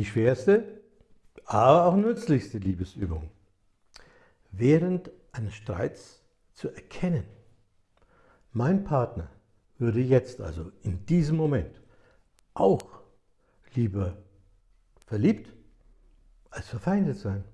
Die schwerste, aber auch nützlichste Liebesübung. Während eines Streits zu erkennen, mein Partner würde jetzt, also in diesem Moment, auch lieber verliebt als verfeindet sein.